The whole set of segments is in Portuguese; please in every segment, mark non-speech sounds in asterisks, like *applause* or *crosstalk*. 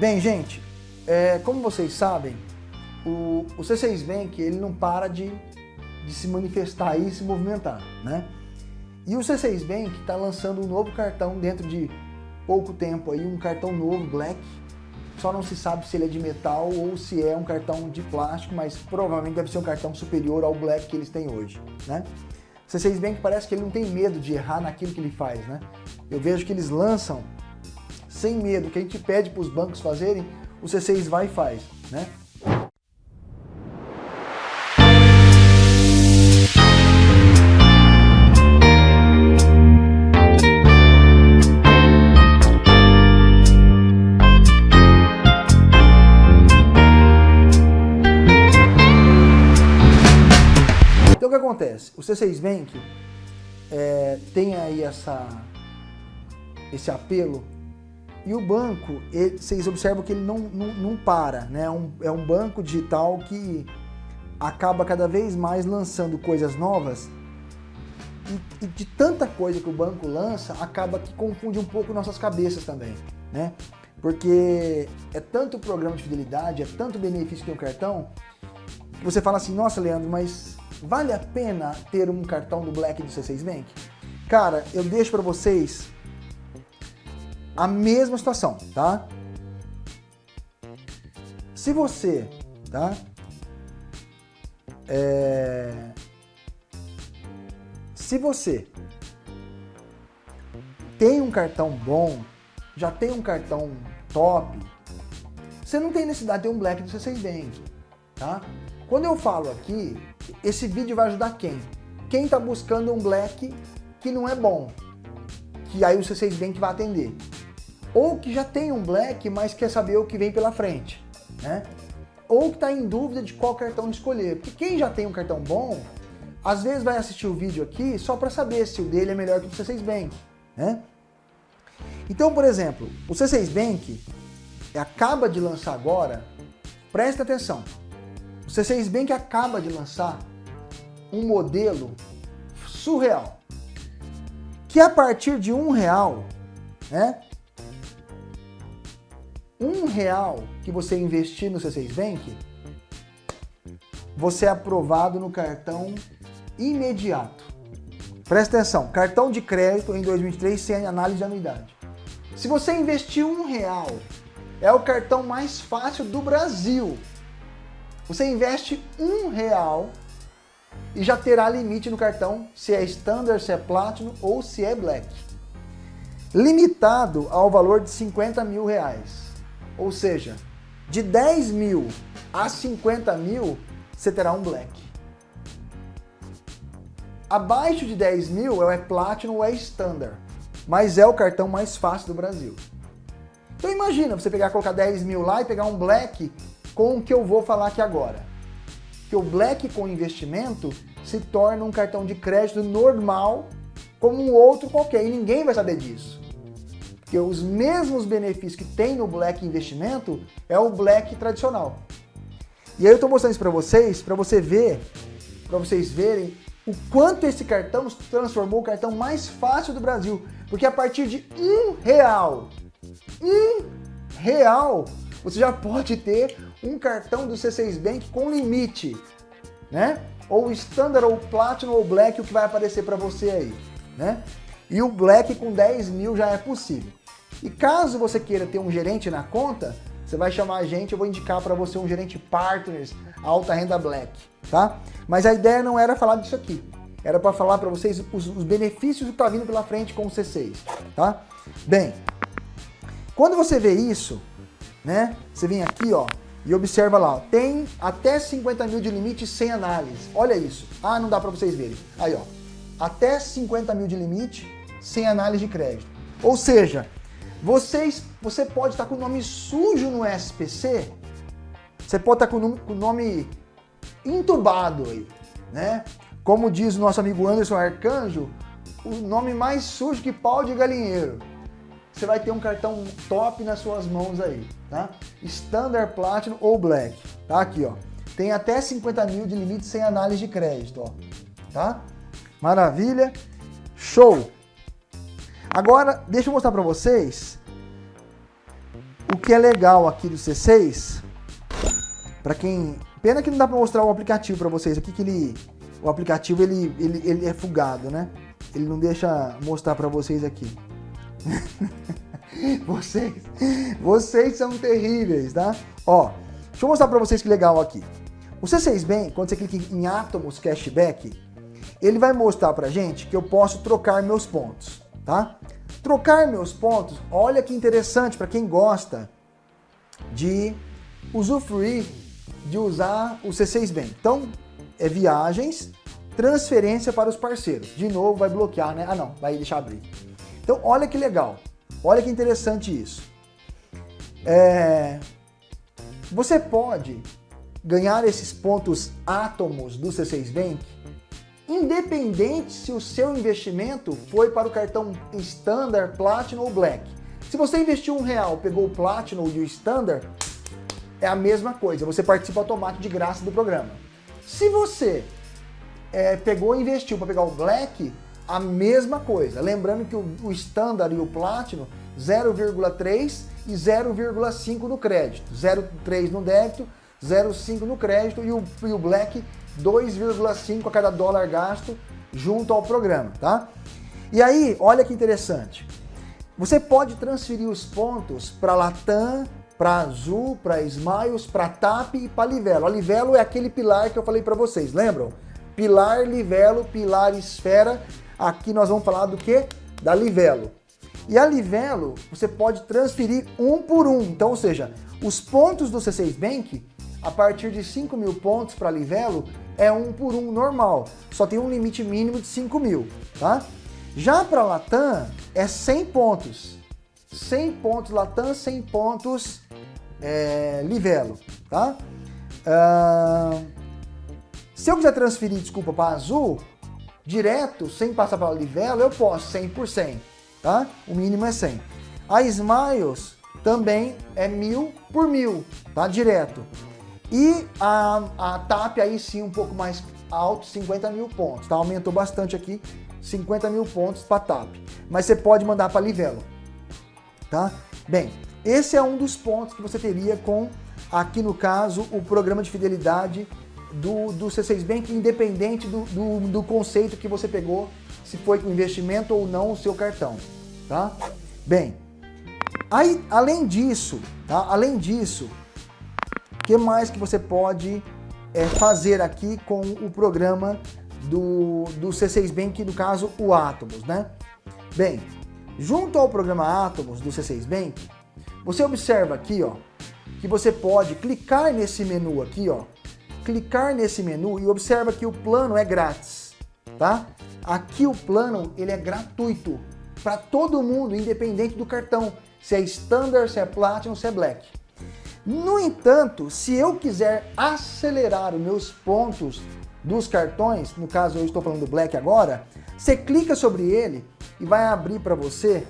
Bem, gente, é, como vocês sabem, o, o C6 Bank ele não para de, de se manifestar e se movimentar, né? E o C6 Bank está lançando um novo cartão dentro de pouco tempo aí, um cartão novo, Black. Só não se sabe se ele é de metal ou se é um cartão de plástico, mas provavelmente deve ser um cartão superior ao Black que eles têm hoje, né? O C6 Bank parece que ele não tem medo de errar naquilo que ele faz, né? Eu vejo que eles lançam sem medo, que a gente pede para os bancos fazerem, o C6 vai e faz, né? Então o que acontece? O C6 Bank é, tem aí essa, esse apelo e o banco, ele, vocês observam que ele não, não, não para, né? É um, é um banco digital que acaba cada vez mais lançando coisas novas e, e, de tanta coisa que o banco lança, acaba que confunde um pouco nossas cabeças também, né? Porque é tanto programa de fidelidade, é tanto benefício que tem o cartão, que você fala assim, nossa Leandro, mas vale a pena ter um cartão do Black do C6 Bank? Cara, eu deixo para vocês a mesma situação, tá? Se você, tá? É... Se você tem um cartão bom, já tem um cartão top, você não tem necessidade de ter um Black do C6 Bank, tá? Quando eu falo aqui, esse vídeo vai ajudar quem? Quem está buscando um Black que não é bom, que aí o C6 Bank vai atender ou que já tem um black, mas quer saber o que vem pela frente, né? Ou que está em dúvida de qual cartão escolher. Porque quem já tem um cartão bom, às vezes vai assistir o vídeo aqui só para saber se o dele é melhor que o C6 Bank, né? Então, por exemplo, o C6 Bank acaba de lançar agora, presta atenção, o C6 Bank acaba de lançar um modelo surreal, que a partir de um real, né, um real que você investir no C6 Bank, você é aprovado no cartão imediato. Presta atenção, cartão de crédito em 2023 sem análise de anuidade. Se você investir um real, é o cartão mais fácil do Brasil. Você investe um real e já terá limite no cartão se é Standard, se é Platinum ou se é Black. Limitado ao valor de 50 mil reais. Ou seja, de 10 mil a 50 mil, você terá um Black. Abaixo de 10 mil é Platinum ou é Standard, mas é o cartão mais fácil do Brasil. Então imagina você pegar, colocar 10 mil lá e pegar um Black com o que eu vou falar aqui agora. Que o Black com investimento se torna um cartão de crédito normal como um outro qualquer e ninguém vai saber disso que os mesmos benefícios que tem no Black Investimento é o Black tradicional. E aí eu estou mostrando isso para vocês, para você ver, para vocês verem o quanto esse cartão se transformou o cartão mais fácil do Brasil. Porque a partir de um real, um real, você já pode ter um cartão do C6 Bank com limite, né? Ou Standard, ou Platinum, ou Black, o que vai aparecer para você aí, né? E o Black com 10 mil já é possível. E caso você queira ter um gerente na conta, você vai chamar a gente, eu vou indicar para você um gerente partners alta renda black, tá? Mas a ideia não era falar disso aqui. Era para falar para vocês os, os benefícios que está vindo pela frente com o C6, tá? Bem, quando você vê isso, né? Você vem aqui, ó, e observa lá, ó, tem até 50 mil de limite sem análise. Olha isso. Ah, não dá para vocês verem. Aí, ó, até 50 mil de limite sem análise de crédito. Ou seja, vocês, você pode estar com o nome sujo no SPC, você pode estar com o nome, com nome entubado aí, né? Como diz o nosso amigo Anderson Arcanjo, o nome mais sujo que pau de galinheiro. Você vai ter um cartão top nas suas mãos aí, tá? Standard, Platinum ou Black, tá? Aqui, ó. Tem até 50 mil de limite sem análise de crédito, ó. Tá? Maravilha. Show! Agora, deixa eu mostrar para vocês o que é legal aqui do C6, para quem... Pena que não dá para mostrar o aplicativo para vocês aqui, que ele, o aplicativo ele, ele, ele é fugado, né? Ele não deixa mostrar para vocês aqui. *laughs* vocês, vocês são terríveis, tá? Ó, deixa eu mostrar para vocês que legal aqui. O C6 Bank, quando você clica em Atomos Cashback, ele vai mostrar pra gente que eu posso trocar meus pontos, tá? Trocar meus pontos, olha que interessante para quem gosta de usufruir de usar o C6 Bank. Então, é viagens, transferência para os parceiros. De novo, vai bloquear, né? Ah, não, vai deixar abrir. Então, olha que legal. Olha que interessante isso. É... Você pode ganhar esses pontos átomos do C6 Bank independente se o seu investimento foi para o cartão Standard, Platinum ou Black. Se você investiu um real, pegou o Platinum e o Standard, é a mesma coisa, você participa automático de graça do programa. Se você é, pegou e investiu para pegar o Black, a mesma coisa. Lembrando que o, o Standard e o Platinum, 0,3 e 0,5 no crédito. 0,3 no débito, 0,5 no crédito e o, e o Black 2,5 a cada dólar gasto junto ao programa, tá? E aí, olha que interessante. Você pode transferir os pontos para Latam, para Azul, para Smiles, para TAP e para Livelo. A Livelo é aquele pilar que eu falei para vocês, lembram? Pilar, Livelo, Pilar, Esfera. Aqui nós vamos falar do que? Da Livelo. E a Livelo, você pode transferir um por um. Então, ou seja, os pontos do C6 Bank a partir de 5 mil pontos para Livelo é um por um normal, só tem um limite mínimo de 5 mil, tá? Já para Latam é 100 pontos, 100 pontos Latam, 100 pontos é, Livelo, tá? Uh, se eu quiser transferir, desculpa, para Azul, direto, sem passar para Livelo, eu posso, 100%, tá? O mínimo é 100. A Smiles também é mil por mil, tá? Direto. E a, a TAP aí sim um pouco mais alto, 50 mil pontos, tá? Aumentou bastante aqui, 50 mil pontos para TAP. Mas você pode mandar para Livelo, tá? Bem, esse é um dos pontos que você teria com, aqui no caso, o programa de fidelidade do, do C6 Bank, independente do, do, do conceito que você pegou, se foi com investimento ou não o seu cartão, tá? Bem, aí, além disso, tá? Além disso, que mais que você pode é, fazer aqui com o programa do, do C6 Bank, no caso o Atomos, né? Bem, junto ao programa Atomos do C6 Bank, você observa aqui, ó, que você pode clicar nesse menu aqui, ó, clicar nesse menu e observa que o plano é grátis, tá? Aqui o plano, ele é gratuito para todo mundo, independente do cartão, se é Standard, se é Platinum, se é Black. No entanto, se eu quiser acelerar os meus pontos dos cartões, no caso eu estou falando do Black agora, você clica sobre ele e vai abrir para você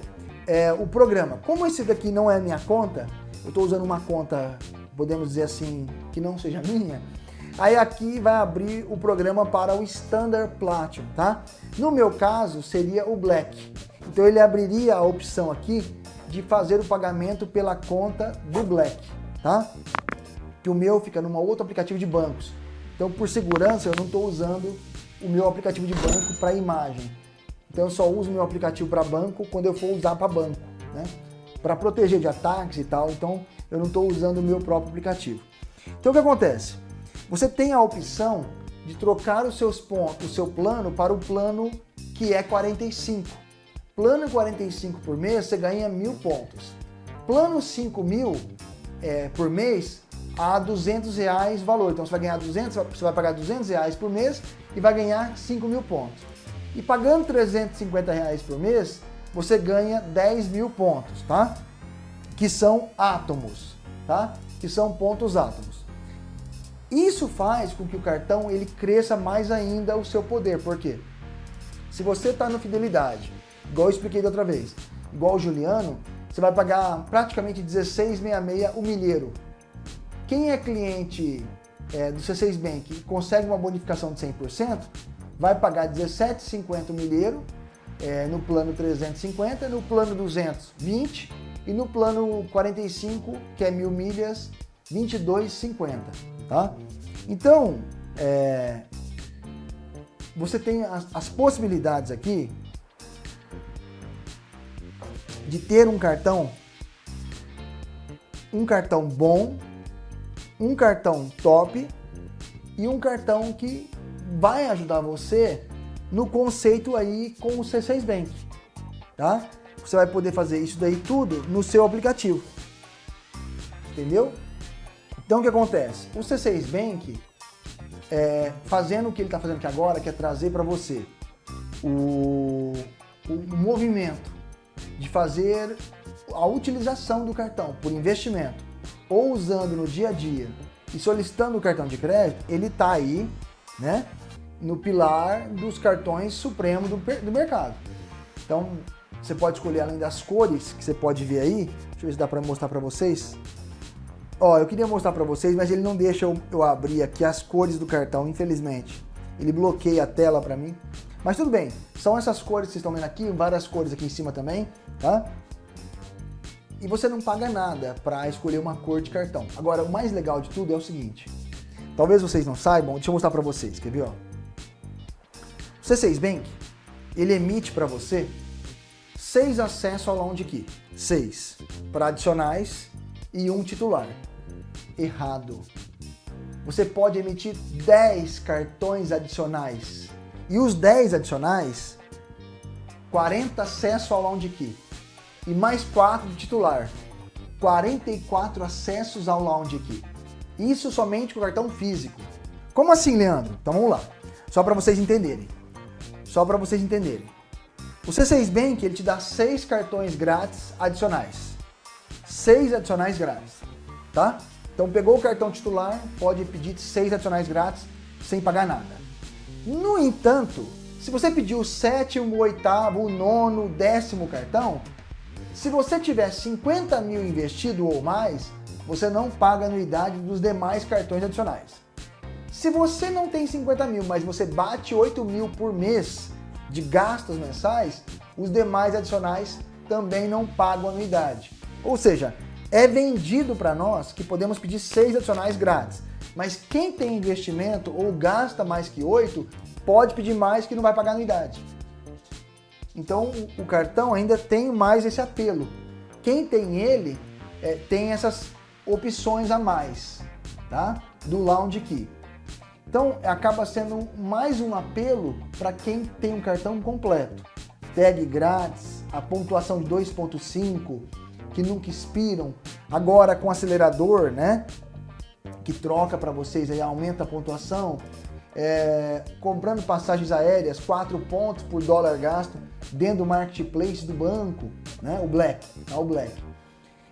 é, o programa. Como esse daqui não é minha conta, eu estou usando uma conta, podemos dizer assim, que não seja minha, aí aqui vai abrir o programa para o Standard Platinum, tá? No meu caso, seria o Black. Então ele abriria a opção aqui de fazer o pagamento pela conta do Black tá? Que o meu fica num outro aplicativo de bancos. Então, por segurança, eu não estou usando o meu aplicativo de banco para imagem. Então, eu só uso o meu aplicativo para banco quando eu for usar para banco, né? Para proteger de ataques e tal, então eu não estou usando o meu próprio aplicativo. Então, o que acontece? Você tem a opção de trocar os seus pontos, o seu plano para o plano que é 45. Plano 45 por mês, você ganha mil pontos. Plano 5 mil, é, por mês a 200 reais valor. Então você vai ganhar 200, você vai pagar 200 reais por mês e vai ganhar 5 mil pontos. E pagando 350 reais por mês, você ganha 10 mil pontos, tá? Que são átomos, tá? Que são pontos átomos. Isso faz com que o cartão ele cresça mais ainda o seu poder. Por quê? Se você está no Fidelidade, igual eu expliquei da outra vez, igual o Juliano, você vai pagar praticamente 16,66 o milheiro. Quem é cliente é, do C6 Bank e consegue uma bonificação de 100%, vai pagar 17,50 o milheiro é, no plano 350, no plano 200, 20 e e no plano 45, que é mil milhas, 22,50, tá? Então, é, você tem as, as possibilidades aqui de ter um cartão, um cartão bom, um cartão top e um cartão que vai ajudar você no conceito aí com o C6 Bank, tá? Você vai poder fazer isso daí tudo no seu aplicativo, entendeu? Então o que acontece? O C6 Bank, é, fazendo o que ele está fazendo aqui agora, que é trazer para você o, o movimento de fazer a utilização do cartão por investimento ou usando no dia a dia e solicitando o cartão de crédito, ele está aí, né, no pilar dos cartões supremo do, do mercado. Então, você pode escolher além das cores que você pode ver aí, deixa eu ver se dá para mostrar para vocês. Ó, eu queria mostrar para vocês, mas ele não deixa eu, eu abrir aqui as cores do cartão, infelizmente. Ele bloqueia a tela para mim. Mas tudo bem, são essas cores que vocês estão vendo aqui, várias cores aqui em cima também, tá? E você não paga nada para escolher uma cor de cartão. Agora, o mais legal de tudo é o seguinte, talvez vocês não saibam, deixa eu mostrar para vocês, quer ver, ó? O C6 Bank, ele emite para você seis acessos ao Lounge Key. Seis para adicionais e um titular. Errado. Você pode emitir 10 cartões adicionais e os 10 adicionais, 40 acesso ao Lounge Key. E mais 4 de titular. 44 acessos ao Lounge Key. Isso somente com o cartão físico. Como assim, Leandro? Então vamos lá. Só para vocês entenderem. Só para vocês entenderem. O C6 Bank ele te dá 6 cartões grátis adicionais. 6 adicionais grátis, tá? Então pegou o cartão titular, pode pedir 6 adicionais grátis sem pagar nada. No entanto, se você pedir o sétimo, oitavo, o nono, décimo cartão, se você tiver 50 mil investido ou mais, você não paga anuidade dos demais cartões adicionais. Se você não tem 50 mil, mas você bate 8 mil por mês de gastos mensais, os demais adicionais também não pagam anuidade. Ou seja, é vendido para nós que podemos pedir 6 adicionais grátis. Mas quem tem investimento ou gasta mais que 8, pode pedir mais que não vai pagar anuidade. Então o cartão ainda tem mais esse apelo. Quem tem ele é, tem essas opções a mais tá? do Lounge Key. Então acaba sendo mais um apelo para quem tem um cartão completo. Tag grátis, a pontuação de 2.5, que nunca expiram, agora com acelerador, né? que troca para vocês, aí aumenta a pontuação, é, comprando passagens aéreas, 4 pontos por dólar gasto dentro do marketplace do banco, né? o Black, tá? o Black.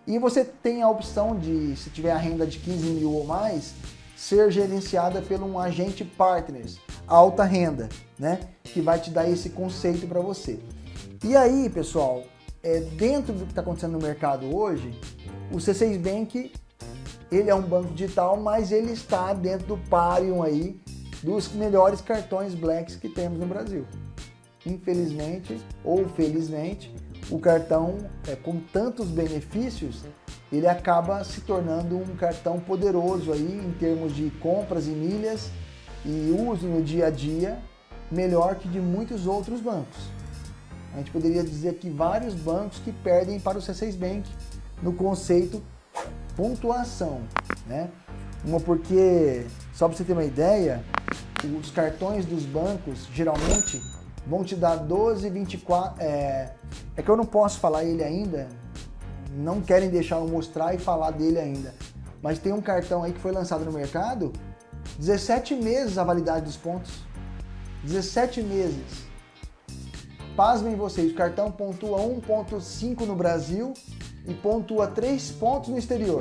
E você tem a opção de, se tiver a renda de 15 mil ou mais, ser gerenciada por um agente partners, alta renda, né? que vai te dar esse conceito para você. E aí, pessoal, é, dentro do que está acontecendo no mercado hoje, o C6 Bank ele é um banco digital, mas ele está dentro do páreo aí dos melhores cartões Blacks que temos no Brasil. Infelizmente ou felizmente, o cartão é, com tantos benefícios, ele acaba se tornando um cartão poderoso aí em termos de compras e milhas e uso no dia a dia, melhor que de muitos outros bancos. A gente poderia dizer que vários bancos que perdem para o C6 Bank no conceito pontuação, né? Uma porque, só para você ter uma ideia, os cartões dos bancos geralmente vão te dar 12, 24... É, é que eu não posso falar ele ainda, não querem deixar eu mostrar e falar dele ainda. Mas tem um cartão aí que foi lançado no mercado, 17 meses a validade dos pontos. 17 meses. Pasmem vocês, o cartão pontua 1.5 no Brasil e pontua 3 pontos no exterior.